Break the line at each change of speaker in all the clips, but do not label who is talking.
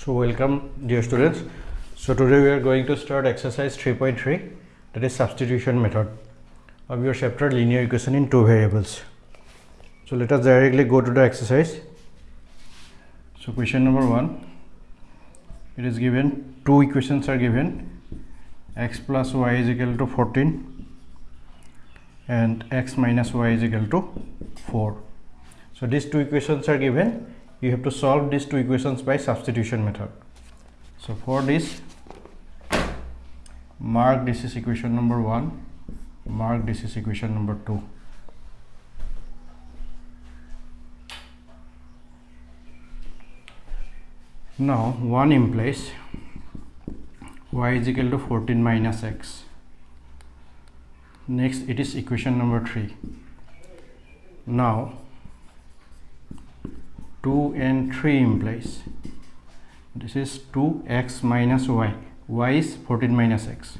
So welcome dear students. So today we are going to start exercise 3.3 that is substitution method of your chapter linear equation in two variables. So let us directly go to the exercise. So question number 1 it is given two equations are given x plus y is equal to 14 and x minus y is equal to 4. So these two equations are given you have to solve these two equations by substitution method. So for this mark this is equation number 1 mark this is equation number 2. Now 1 implies y is equal to 14 minus x. Next it is equation number 3. Now 2 and 3 implies. This is 2x minus y. Y is 14 minus x.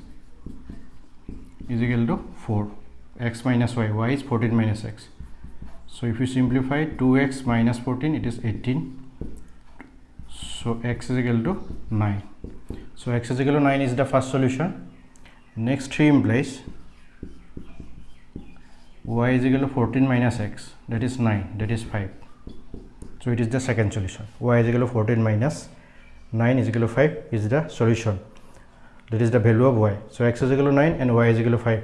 Is equal to 4 x minus y. Y is 14 minus x. So if you simplify 2x minus 14 it is 18 so x is equal to 9 so x is equal to 9 is the first solution. Next 3 implies y is equal to 14 minus x. That is 9 that is 5 so it is the second solution. Y is equal to 14 minus 9 is equal to 5 is the solution. That is the value of y. So x is equal to 9 and y is equal to 5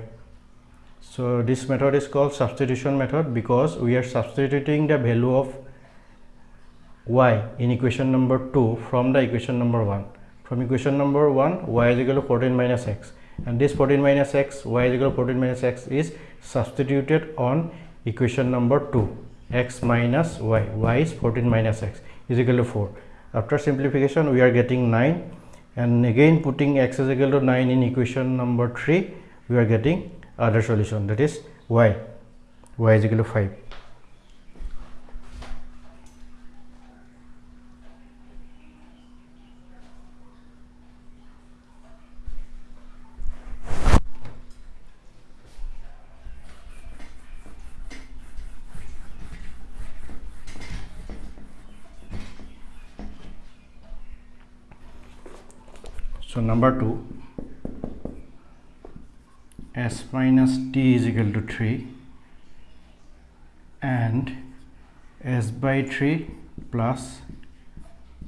so this method is called substitution method because we are substituting the value of y in equation number 2 from the equation number 1 from equation number 1 y is equal to 14 minus x. And this 14 minus x y is equal to 14 minus x is substituted on equation number 2 x minus y y is 14 minus x is equal to 4 after simplification we are getting 9 and again putting x is equal to 9 in equation number 3 we are getting other solution that is y. Y is equal to 5 So number 2 s minus t is equal to 3 and s by 3 plus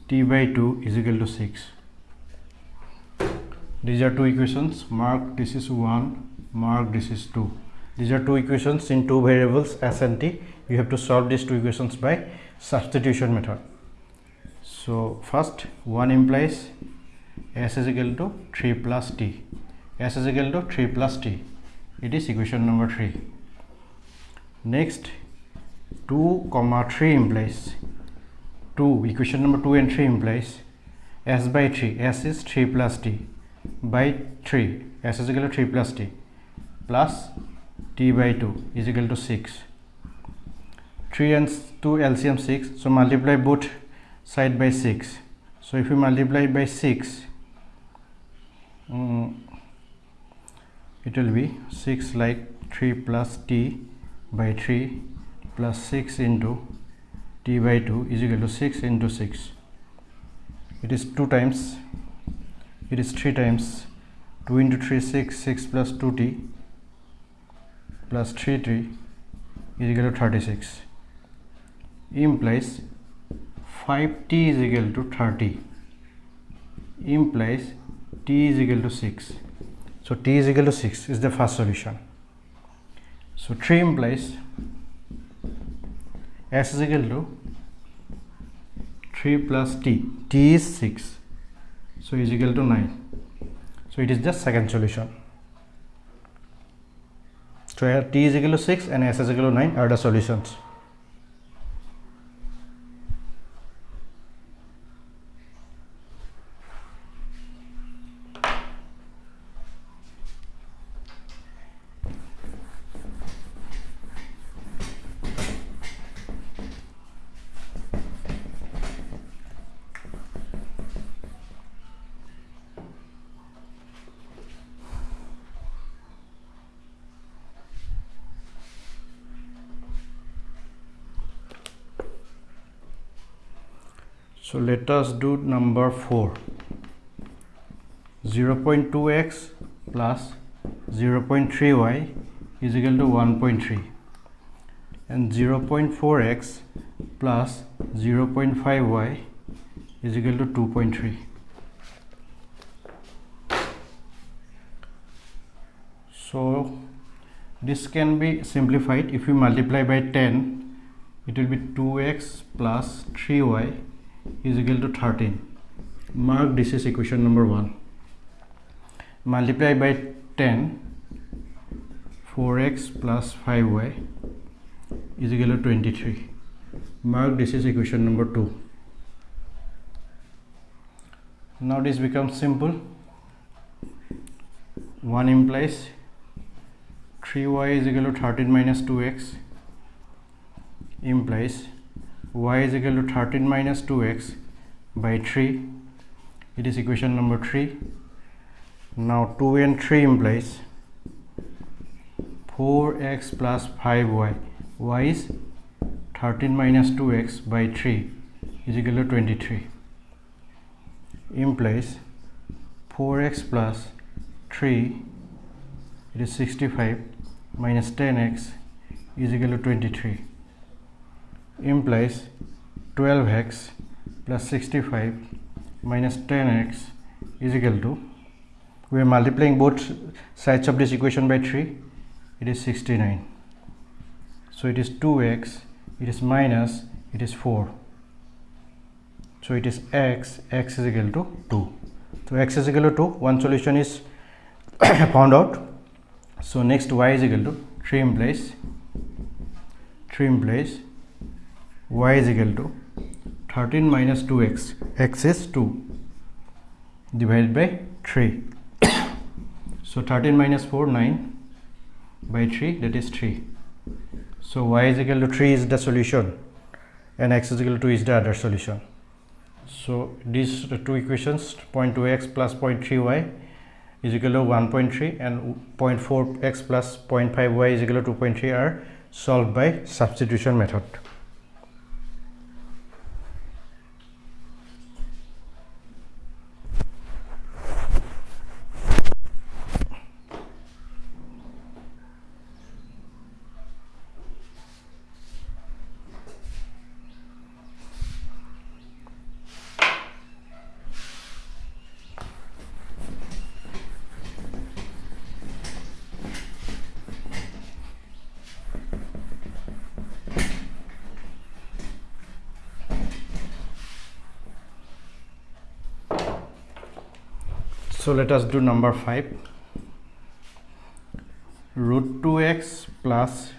t by 2 is equal to 6. These are two equations mark this is 1 mark this is 2. These are two equations in two variables s and t. You have to solve these two equations by substitution method. So first 1 implies s is equal to 3 plus t. S is equal to 3 plus t. It is equation number 3 next 2 comma 3 implies 2 equation number 2 and 3 implies s by 3 s is 3 plus t by 3 s is equal to 3 plus t plus t by 2 is equal to 6 3 and 2 LCM 6 so multiply both side by 6 so if you multiply by 6 um, it will be 6 like 3 plus t by 3 plus 6 into t by 2 is equal to 6 into 6 it is 2 times. It is 3 times. 2 into 3 6 6 plus 2t plus 3 3 is equal to 36 implies 5t is equal to 30 implies t is equal to 6 so t is equal to 6 is the first solution. So 3 implies s is equal to 3 plus t. t is 6 so is equal to 9 so it is the second solution. So here t is equal to 6 and s is equal to 9 are the solutions so let us do number 4 0.2x plus 0.3y is equal to 1.3 and 0.4x plus 0.5y is equal to 2.3 so this can be simplified. If we multiply by 10 it will be 2x plus 3y is equal to 13 mark this is equation number 1 multiply by 10 4x plus 5y is equal to 23 mark this is equation number 2 now this becomes simple. 1 implies 3y is equal to 13 minus 2x implies y is equal to 13 minus 2x by 3 it is equation number 3 now 2 and 3 implies 4x plus 5y y. Is 13 minus 2x by 3 is equal to 23 implies 4x plus 3 it is 65 minus 10x is equal to 23 implies 12x plus 65 minus 10x is equal to we are multiplying both sides of this equation by 3 it is 69 so it is 2x it is minus it is 4 so it is x x is equal to 2 so x is equal to 2 one solution is found out. So next y is equal to 3 implies 3 implies y is equal to 13 minus 2x x is 2 divided by 3 so 13 minus 4 9 by 3 that is 3 so y is equal to 3 is the solution and x is equal to 2 is the other solution. So these two equations 0.2x plus 0.3y is equal to 1.3 and 0.4x plus 0.5y is equal to 2.3 are solved by substitution method. So let us do number 5 root 2x plus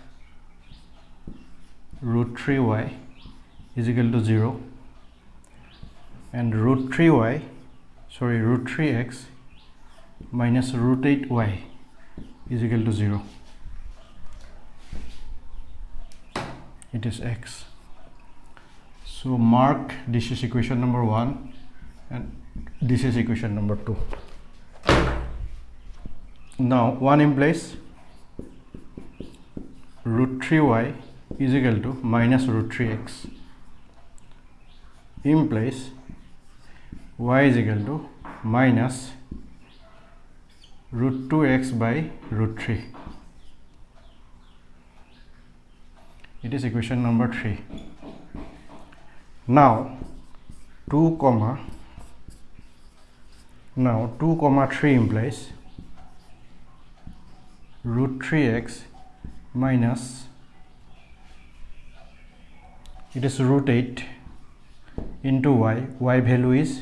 root 3y is equal to 0 and root 3y sorry root 3x minus root 8y is equal to 0 it is x. So mark this is equation number 1 and this is equation number 2 now 1 implies root 3y is equal to minus root 3x implies y is equal to minus root 2x by root 3 it is equation number 3 now 2 comma now 2 comma 3 implies root 3x minus it is root 8 into y y value is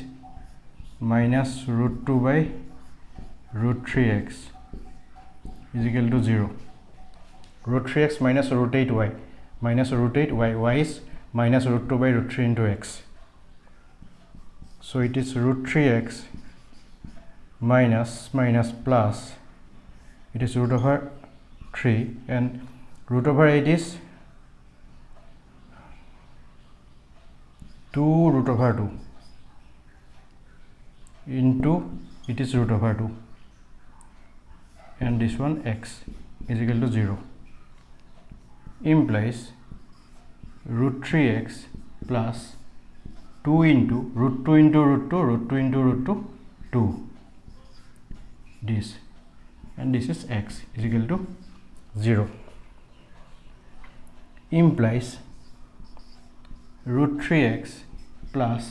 minus root 2 by root 3x is equal to 0 root 3x minus root 8 y minus root 8 y y is minus root 2 by root 3 into x. So it is root 3x minus minus plus it is root over 3 and root over 8 is 2 root over 2 into it is root over 2 and this one x is equal to 0 implies root 3x plus 2 into root 2 into root 2 root 2 into root 2 2 this and this is x is equal to 0 implies root 3x plus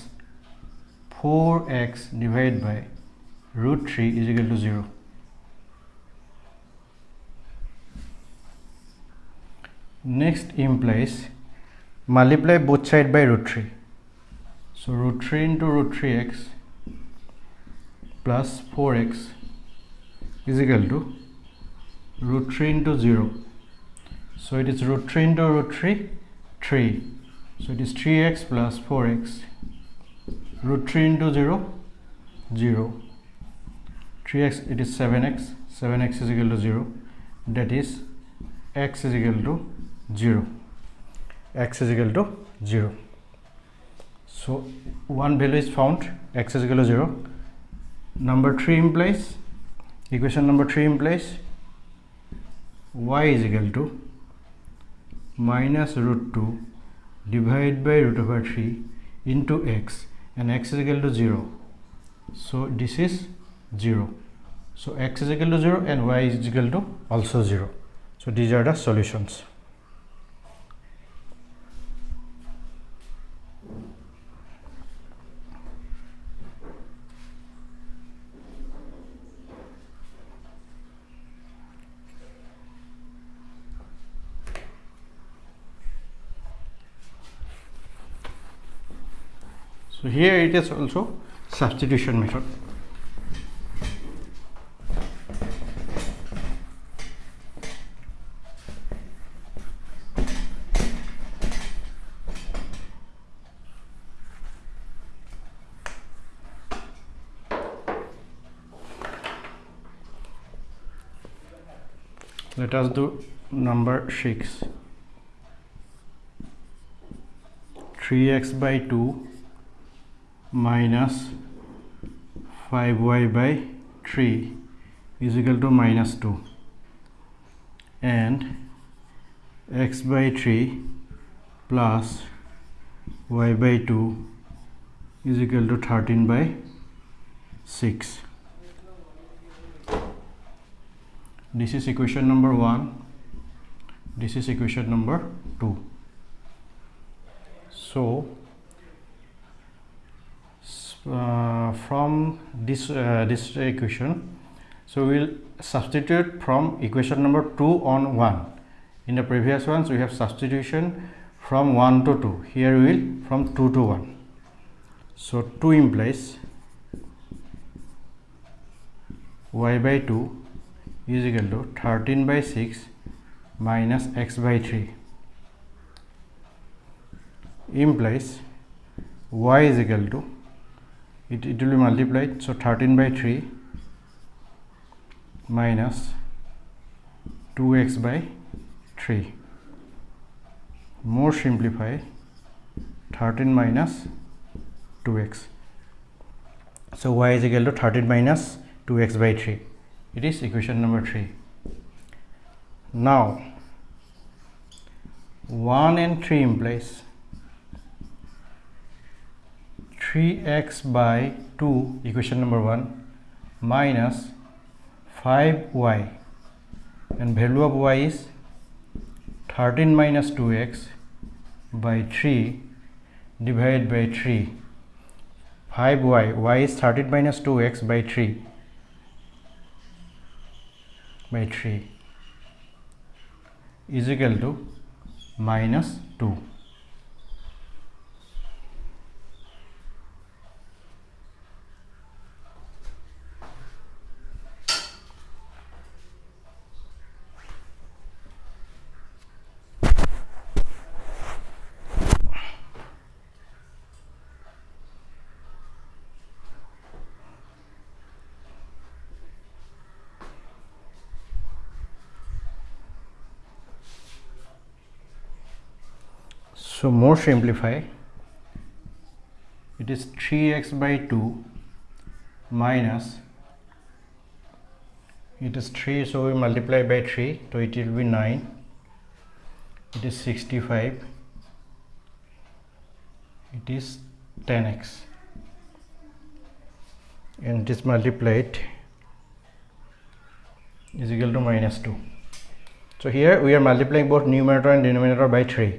4x divided by root 3 is equal to 0 next implies multiply both side by root 3 so root 3 into root 3x plus 4x is equal to root 3 into 0 so it is root 3 into root 3 3 so it is 3x plus 4x root 3 into 0 0 3x it is 7x 7x is equal to 0 that is x is equal to 0 x is equal to 0 so one value is found. X is equal to 0 number 3 implies equation number 3 implies y is equal to minus root 2 divided by root over 3 into x and x is equal to 0 so this is 0 so x is equal to 0 and y is equal to also 0 so these are the solutions so here it is also substitution method. Let us do number 6 3x by 2 minus 5y by 3 is equal to minus 2 and x by 3 plus y by 2 is equal to 13 by 6 this is equation number 1 this is equation number 2 so uh, from this uh, this equation. So we'll substitute from equation number 2 on 1 in the previous ones we have substitution from 1 to 2 here we will from 2 to 1 so 2 implies y by 2 is equal to 13 by 6 minus x by 3 implies y is equal to it, it will be multiplied so 13 by 3 minus 2x by 3 more simplify 13 minus 2x so y is equal to 13 minus 2x by 3 it is equation number 3 now 1 and 3 implies 3x by 2 equation number 1 minus 5y and value of y is 13 minus 2x by 3 divided by 3 5y y is 13 minus 2x by 3 by 3 is equal to minus 2 So, more simplify. It is 3x by 2 minus it is 3 so we multiply by 3 so it will be 9 it is 65 it is 10x and it is multiplied is equal to minus 2 so here we are multiplying both numerator and denominator by 3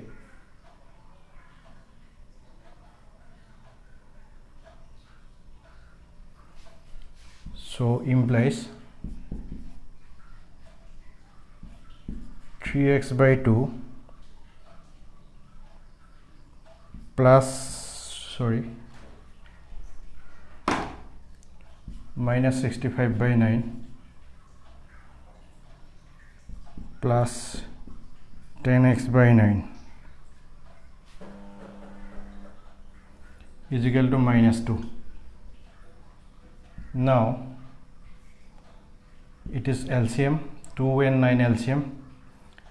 so implies 3x by 2 plus sorry minus 65 by 9 plus 10x by 9 is equal to minus 2 now it is LCM 2 and 9 LCM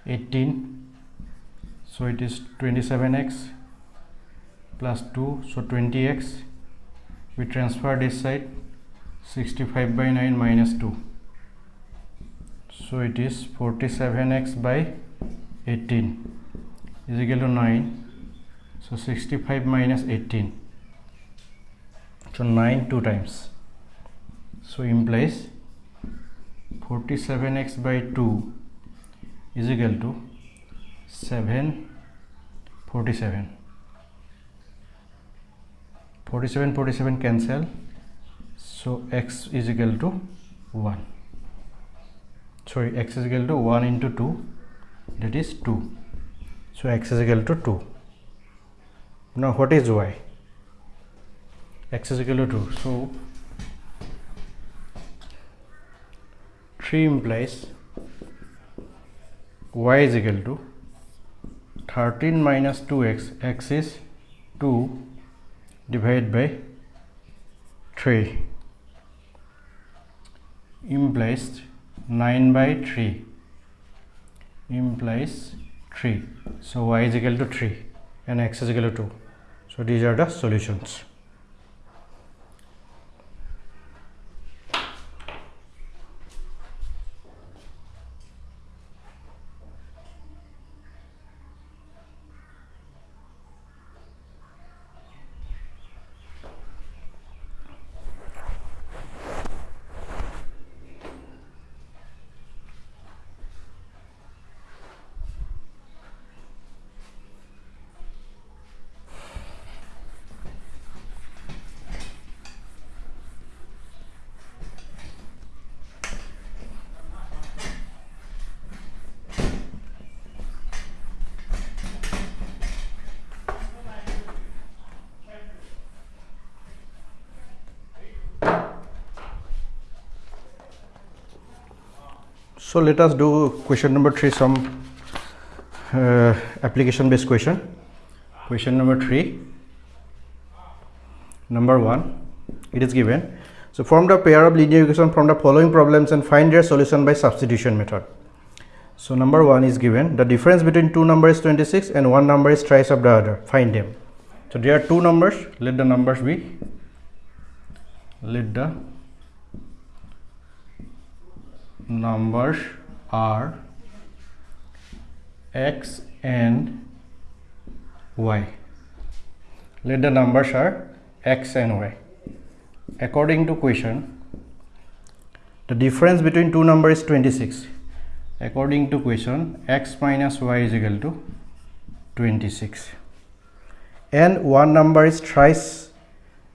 18 so it is 27x plus 2 so 20x we transfer this side 65 by 9 minus 2 so it is 47x by 18 is equal to 9 so 65 minus 18 so 9 two times. So implies 47x by 2 is equal to 7 47 47 47 cancel so x is equal to 1 sorry x is equal to 1 into 2 that is 2 so x is equal to 2 now what is y? X is equal to 2 so 3 implies y is equal to 13 minus 2x x is 2 divided by 3 implies 9 by 3 implies 3 so y is equal to 3 and x is equal to 2 so these are the solutions So let us do question number 3 some uh, application based question. Question number 3 number 1 it is given. So form the pair of linear equation from the following problems and find their solution by substitution method. So number 1 is given the difference between two numbers is 26 and one number is thrice of the other find them. So there are two numbers let the numbers be let the numbers are x and y. Let the numbers are x and y. According to question the difference between two numbers is 26 according to question x minus y is equal to 26 and one number is thrice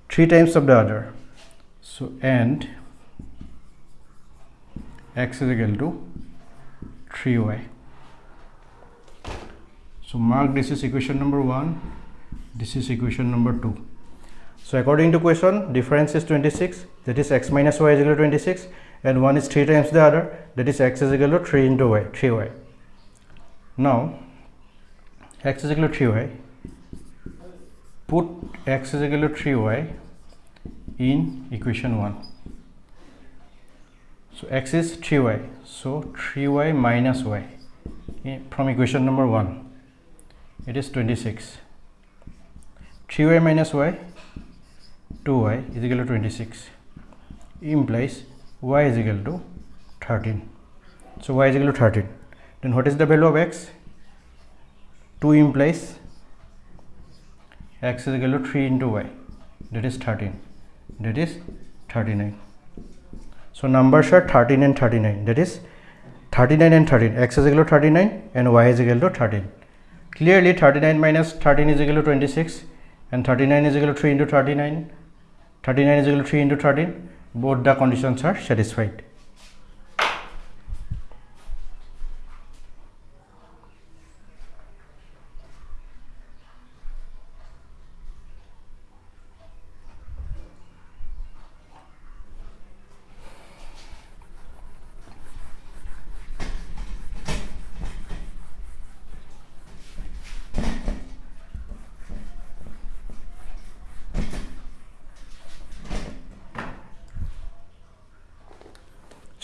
three times of the other. So and x is equal to 3y so mark this is equation number 1 this is equation number 2 so according to question difference is 26 that is x minus y is equal to 26 and one is 3 times the other that is x is equal to 3 into y 3y now x is equal to 3y put x is equal to 3y in equation 1 so x is 3y so 3y minus y. From equation number 1 it is 26 3y minus y 2y is equal to 26 implies y is equal to 13 so y is equal to 13 then what is the value of x? 2 implies x is equal to 3 into y. That is 13 that is 39 so numbers are 13 and 39 that is 39 and 13 x is equal to 39 and y is equal to 13 clearly 39 minus 13 is equal to 26 and 39 is equal to 3 into 39 39 is equal to 3 into 13 both the conditions are satisfied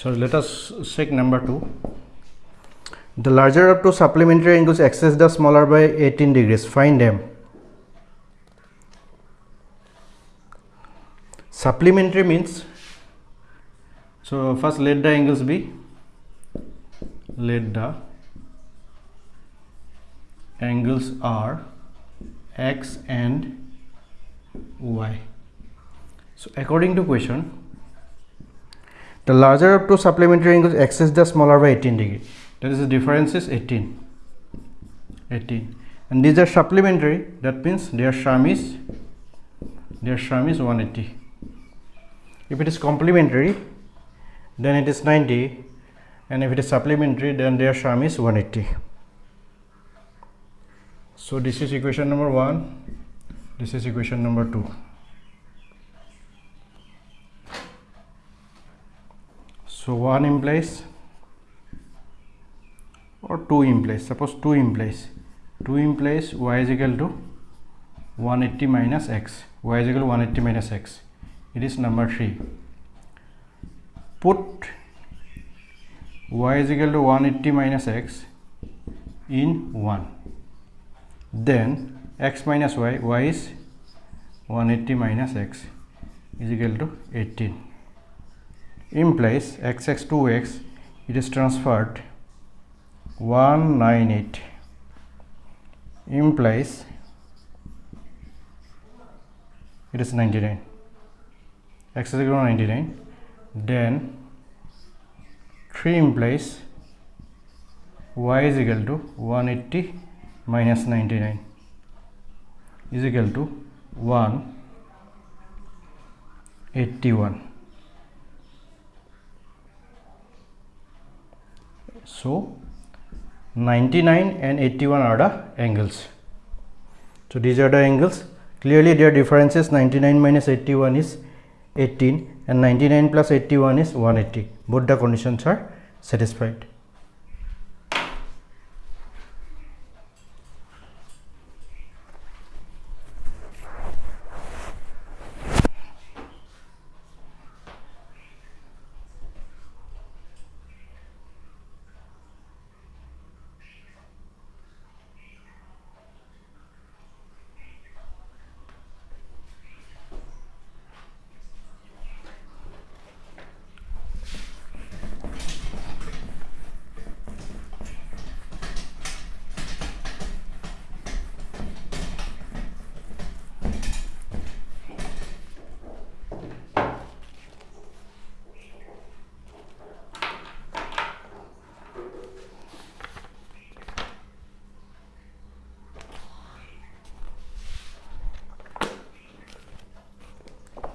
So let us check number 2. The larger of two supplementary angles excess the smaller by 18 degrees. Find them. Supplementary means so first let the angles be let the angles are x and y. So according to question the larger of two supplementary angles excess the smaller by 18 degree. That is the difference is 18. 18. And these are supplementary. That means their sum is their sum is 180. If it is complementary, then it is 90. And if it is supplementary, then their sum is 180. So this is equation number one. This is equation number two. So 1 implies or 2 implies suppose 2 implies 2 implies y is equal to 180 minus x. Y is equal to 180 minus x. It is number 3 put y is equal to 180 minus x in 1 then x minus y y is 180 minus x is equal to 18 implies xx 2x it is transferred 198 implies it is 99 x is equal to 99 then 3 implies y is equal to 180 minus 99 is equal to 181 So 99 and 81 are the angles. So these are the angles. Clearly their difference is 99 minus 81 is 18 and 99 plus 81 is 180. Both the conditions are satisfied.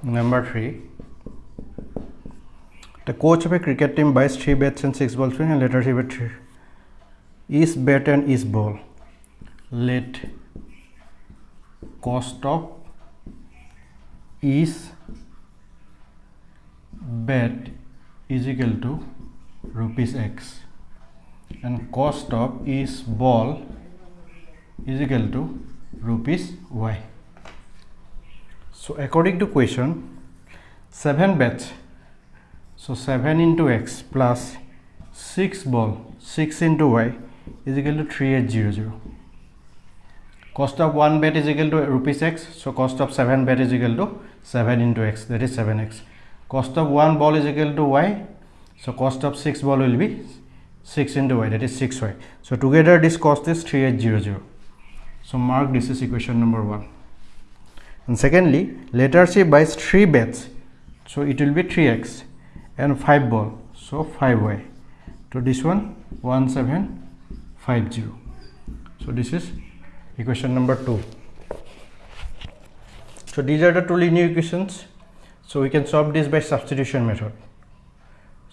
Number 3 The coach of a cricket team buys 3 bats and 6 balls and later he bet is bat and is ball. Let cost of is bet is equal to rupees x and cost of is ball is equal to rupees y. So according to question 7 bets. So 7 into x plus 6 ball 6 into y is equal to 3800 cost of 1 bet is equal to rupees x. So cost of 7 bet is equal to 7 into x that is 7x cost of 1 ball is equal to y. So cost of 6 ball will be 6 into y that is 6y so together this cost is 3800 so mark this is equation number 1 and secondly let us say buys 3 bets so it will be 3x and 5 ball. So 5y so this one 1750 so this is equation number 2 so these are the two linear equations. So we can solve this by substitution method.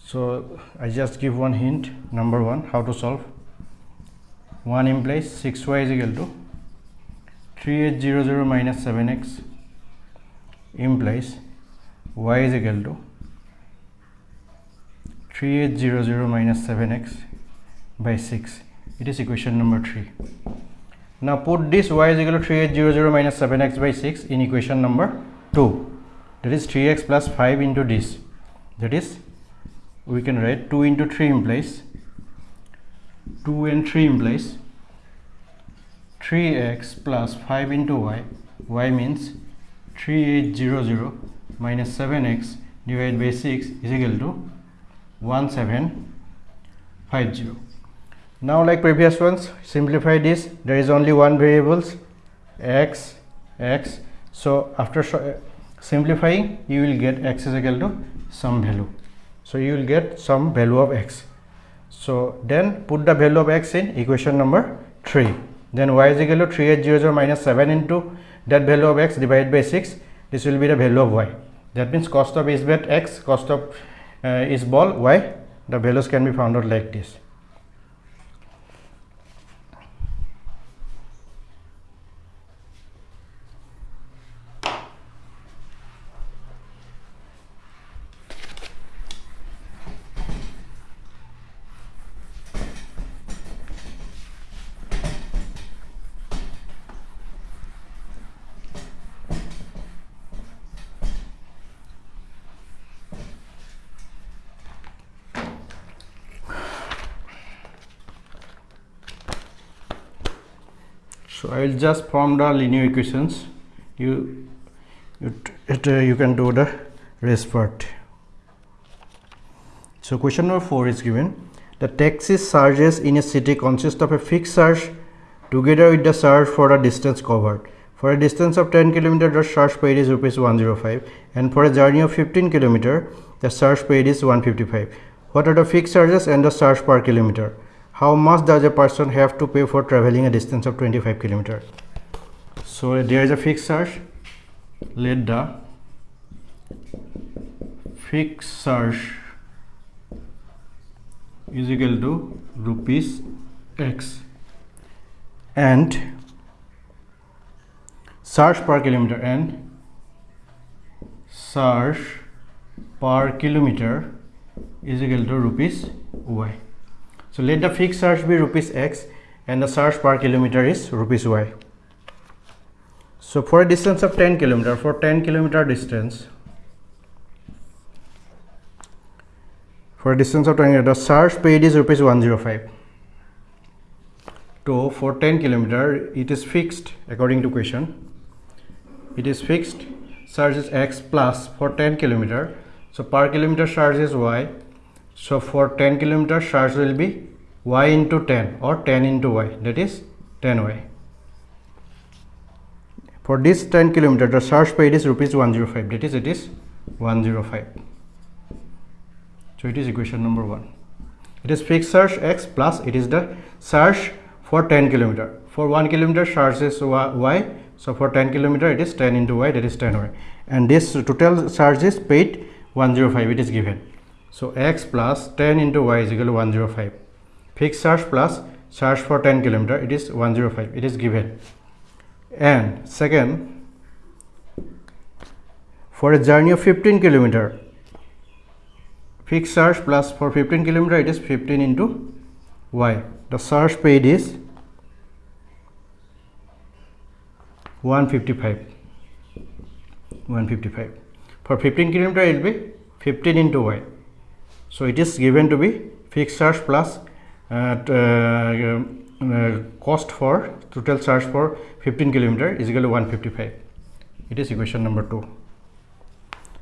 So i just give one hint. Number one how to solve? 1 implies 6y is equal to 3800 minus 7x implies y is equal to 3800 minus 7x by 6 it is equation number 3 now put this y is equal to 3800 minus 7x by 6 in equation number 2 that is 3x plus 5 into this. That is we can write 2 into 3 implies 2 and 3 implies 3x plus 5 into y y means 3800 minus 7x divided by 6 is equal to 1750 now like previous ones simplify this. There is only one variables x x. So after simplifying you will get x is equal to some value. So you will get some value of x. So then put the value of x in equation number 3 then y is equal to 3800 minus 7 into that value of x divided by 6 this will be the value of y. That means cost of is bet x cost of uh, is ball y. The values can be found out like this so I will just form the linear equations. You it, it uh, you can do the rest part. So question number 4 is given. The taxi charges in a city consist of a fixed charge together with the charge for the distance covered. For a distance of 10 km the charge paid is rupees 105 and for a journey of 15 km the charge paid is 155 what are the fixed charges and the charge per kilometer how much does a person have to pay for traveling a distance of 25 kilometer so there is a fixed charge. Let the fixed charge is equal to rupees x. And charge per kilometer and charge per kilometer is equal to rupees y so let the fixed charge be rupees x and the charge per kilometer is rupees y. So for a distance of 10 kilometer, for 10 kilometer distance, for a distance of 10 kilometer, the charge paid is rupees 105. So for 10 kilometer, it is fixed according to question. It is fixed charge is x plus for 10 kilometer. So per kilometer charge is y so for 10 kilometer charge will be y into 10 or 10 into y that is 10y. For this 10 kilometer the charge paid is rupees 105 that is it is 105. So it is equation number 1. It is fixed charge x plus it is the charge for 10 kilometer. For 1 kilometer charge is y so for 10 kilometer it is 10 into y that is 10y and this total charge is paid 105 it is given so x plus 10 into y is equal to 105. Fixed charge plus charge for 10 kilometer it is 105 it is given. And second for a journey of 15 kilometer fixed charge plus for 15 kilometer it is 15 into y. The charge paid is 155 155 for 15 kilometer it will be 15 into y so it is given to be fixed charge plus uh, uh, uh, cost for total charge for 15 kilometer is equal to 155 it is equation number 2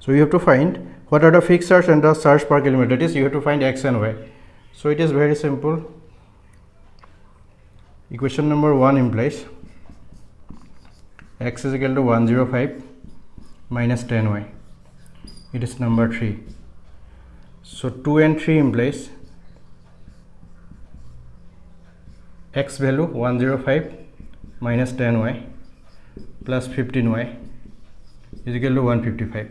so you have to find what are the fixed charge and the charge per kilometer. That is you have to find x and y. So it is very simple. Equation number 1 implies x is equal to 105 minus 10y it is number 3 so 2 and 3 implies x value 105 minus 10y plus 15y is equal to 155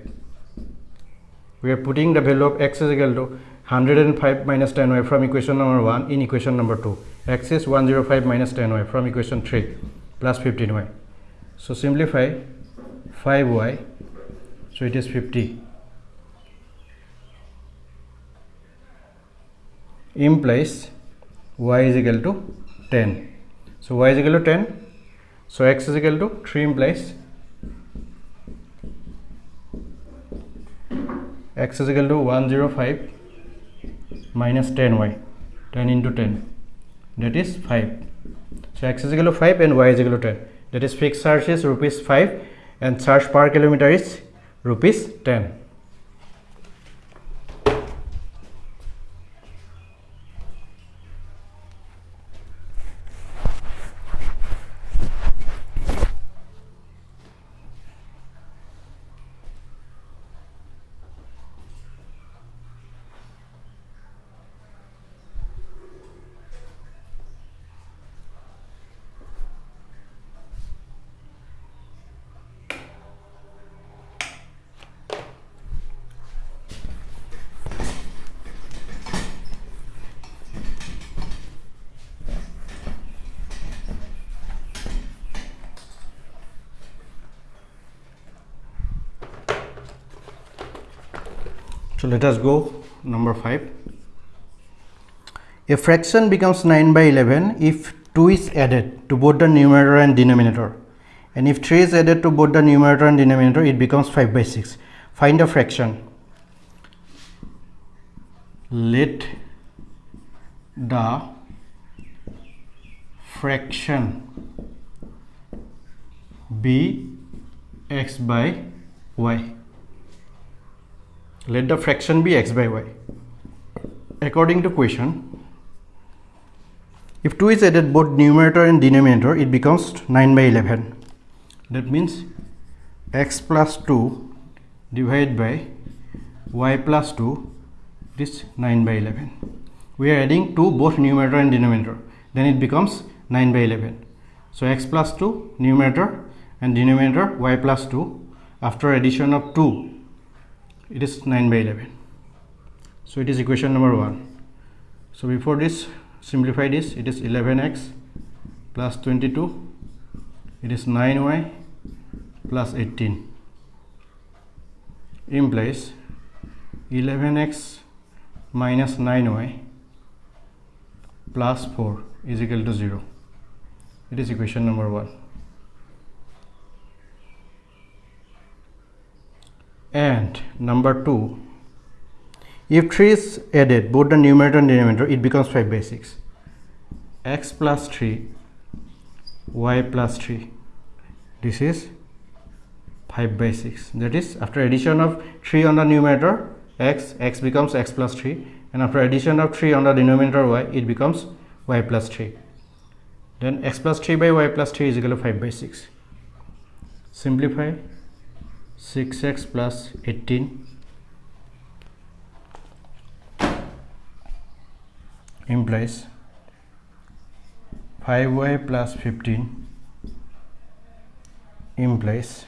we are putting the value of x is equal to 105 minus 10y from equation number 1 in equation number 2 x is 105 minus 10y from equation 3 plus 15y so simplify 5y so it is 50 implies y is equal to 10 so y is equal to 10 so x is equal to 3 implies x is equal to 105 minus 10y 10 into 10 that is 5 so x is equal to 5 and y is equal to 10 that is fixed charge is rupees 5 and charge per kilometer is rupees 10 Let us go number 5. A fraction becomes 9 by 11 if 2 is added to both the numerator and denominator and if 3 is added to both the numerator and denominator it becomes 5 by 6. Find the fraction. Let the fraction be x by y let the fraction be x by y. According to question if 2 is added both numerator and denominator it becomes 9 by 11 that means x plus 2 divided by y plus 2 this 9 by 11 we are adding 2 both numerator and denominator. Then it becomes 9 by 11 so x plus 2 numerator and denominator y plus 2 after addition of 2 it is 9 by 11 so it is equation number 1 so before this simplify this. It is 11x plus 22 it is 9y plus 18 implies 11x minus 9y plus 4 is equal to 0 it is equation number 1 and number 2 if 3 is added both the numerator and denominator it becomes 5 by 6 x plus 3 y plus 3 this is 5 by 6 that is after addition of 3 on the numerator x x becomes x plus 3 and after addition of 3 on the denominator y it becomes y plus 3 then x plus 3 by y plus 3 is equal to 5 by 6 simplify 6x plus 18 implies 5y plus 15 implies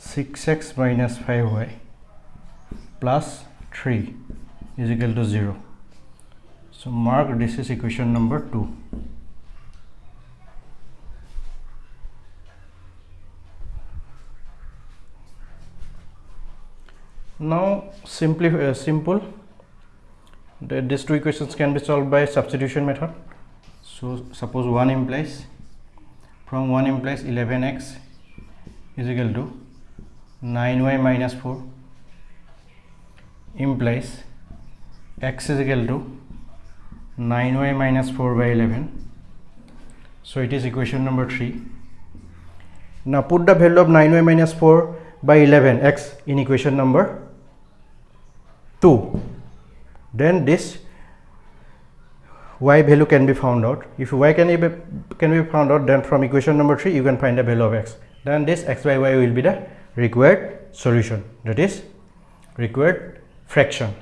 6x minus 5y plus 3 is equal to 0 so mark this is equation number 2 now simply uh, simple. The, these two equations can be solved by substitution method. So suppose 1 implies from 1 implies 11x is equal to 9y minus 4 implies x is equal to 9y minus 4 by 11 so it is equation number 3 now put the value of 9y minus 4 by 11 x in equation number 2 then this y value can be found out. If y can be can be found out then from equation number 3 you can find the value of x. Then this x by y will be the required solution. That is required fraction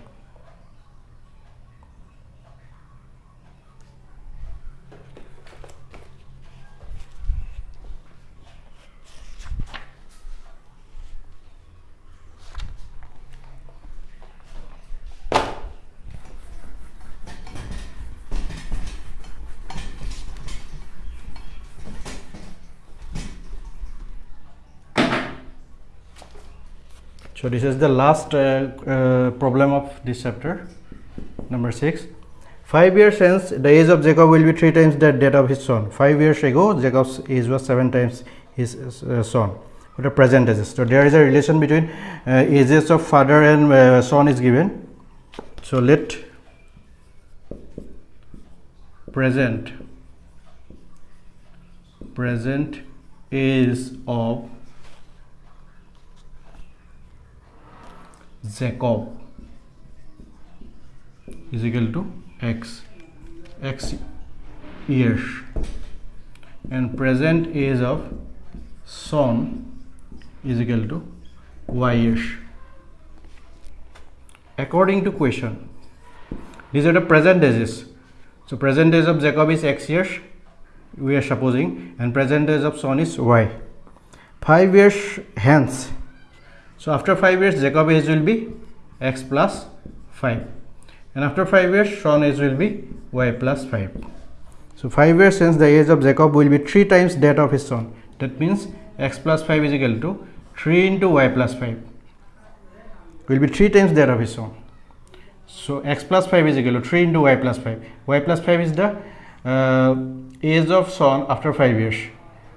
So, this is the last uh, uh, problem of this chapter number 6. 5 years since the age of Jacob will be 3 times the date of his son. 5 years ago Jacob's age was 7 times his uh, son. What the present ages. So, there is a relation between ages of father and son is given. So, let present present age of Jacob is equal to x. x years. And present age of son is equal to y years. According to question these are the present ages so present age of jacob is x years we are supposing and present age of son is y. 5 years hence so after 5 years Jacob age will be x plus 5 and after 5 years Son age will be y plus 5. So 5 years since the age of Jacob will be 3 times that of his son. That means x plus 5 is equal to 3 into y plus 5 will be 3 times that of his son. So x plus 5 is equal to 3 into y plus 5 y plus 5 is the uh, age of son after 5 years.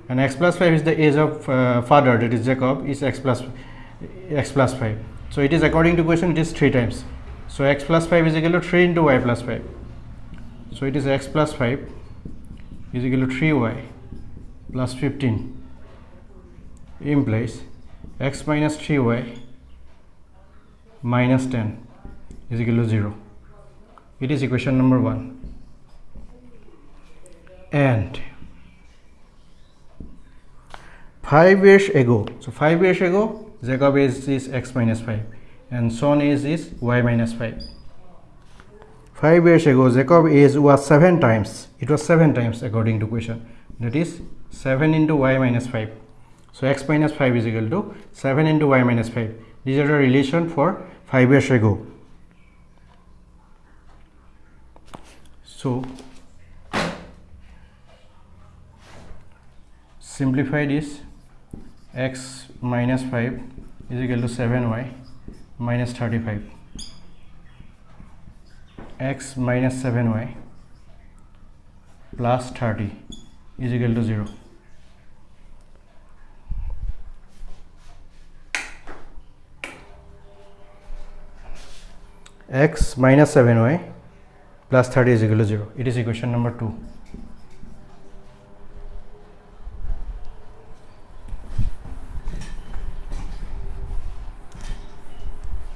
And x plus 5 is the age of uh, father that is Jacob is x plus 5 x plus 5. So, it is according to question it is 3 times. So, x plus 5 is equal to 3 into y plus 5. So, it is x plus 5 is equal to 3y plus 15 implies x minus 3y minus 10 is equal to 0. It is equation number 1 and 5 years ago. So, 5 years ago Jacob is, is x minus 5 and son is is y minus 5. 5 years ago Jacob age was 7 times it was 7 times according to question that is 7 into y minus 5. So, x minus 5 is equal to 7 into y minus 5 these are the relation for 5 years ago. So, simplify this x minus 5 is equal to 7y minus 35 x minus 7y plus 30 is equal to 0 x minus 7y plus 30 is equal to 0 it is equation number 2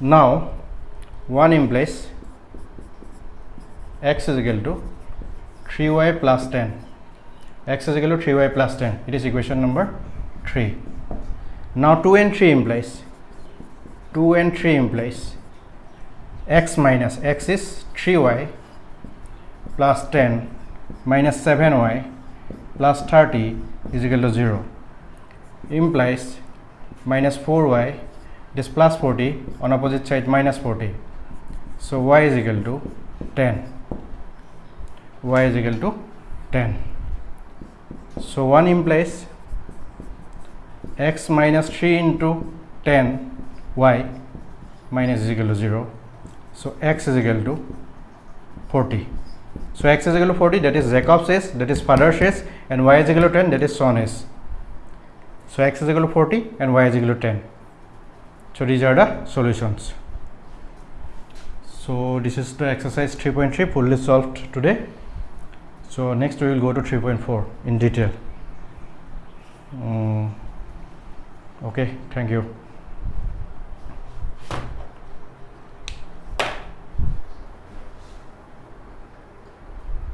Now, 1 implies x is equal to 3y plus 10 x is equal to 3y plus 10 it is equation number 3 now 2 and 3 implies 2 and 3 implies x minus x is 3y plus 10 minus 7y plus 30 is equal to 0 implies minus 4y it is plus 40 on opposite side minus 40 so y is equal to 10 y is equal to 10 so 1 implies x minus 3 into 10 y minus is equal to 0 so x is equal to 40 so x is equal to 40 that is Jacob says that is father says and y is equal to 10 that is son is so x is equal to 40 and y is equal to 10 so these are the solutions. So this is the exercise 3.3 fully solved today. So next we will go to 3.4 in detail. Um, okay thank you